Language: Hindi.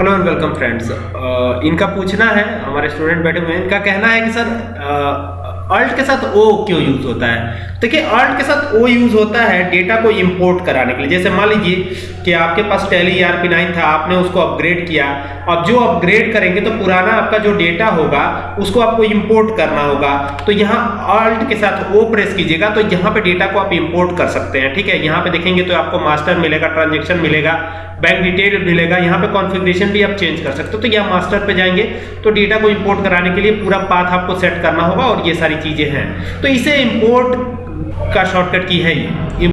हेलो एंड वेलकम फ्रेंड्स इनका पूछना है, हमारे स्टूडेंट बैठे हुए हैं। इनका कहना है कि सर अल्ट के साथ ओ क्यों यूज़ होता है? देखिए अल्ट के साथ ओ यूज़ होता है डेटा को इंपोर्ट कराने के लिए। जैसे मान लीजिए कि आपके पास टेली आर पी नाइन था, आपने उसको अपग्रेड किया। अब जो अपग्रेड करेंगे तो पुराना आपका जो डेटा होगा, उसको आपको इंपोर्ट करना होगा। तो यहाँ अल्ट के साथ ओ प्रेस कीजिएगा तो यहाँ पे डेटा को आप इंपोर्ट कर सकते हैं, ठीक है? यहाँ पे देखेंगे तो आपको मास्टर मिलेगा ट्रांजेक्शन मिलेगा बैंक डिटेल मिलेगा, यहाँ पे कॉन्फ़िगरेशन भी आप चेंज कर सकते हो। तो यहाँ मास्टर पे जाएँगे तो डेटा को इंपोर्ट कराने के लिए पूरा पाथ आपको सेट करना होगा और ये सारी चीज़ें हैं। तो इसे इंपोर्ट का शॉर्टकट की है ये।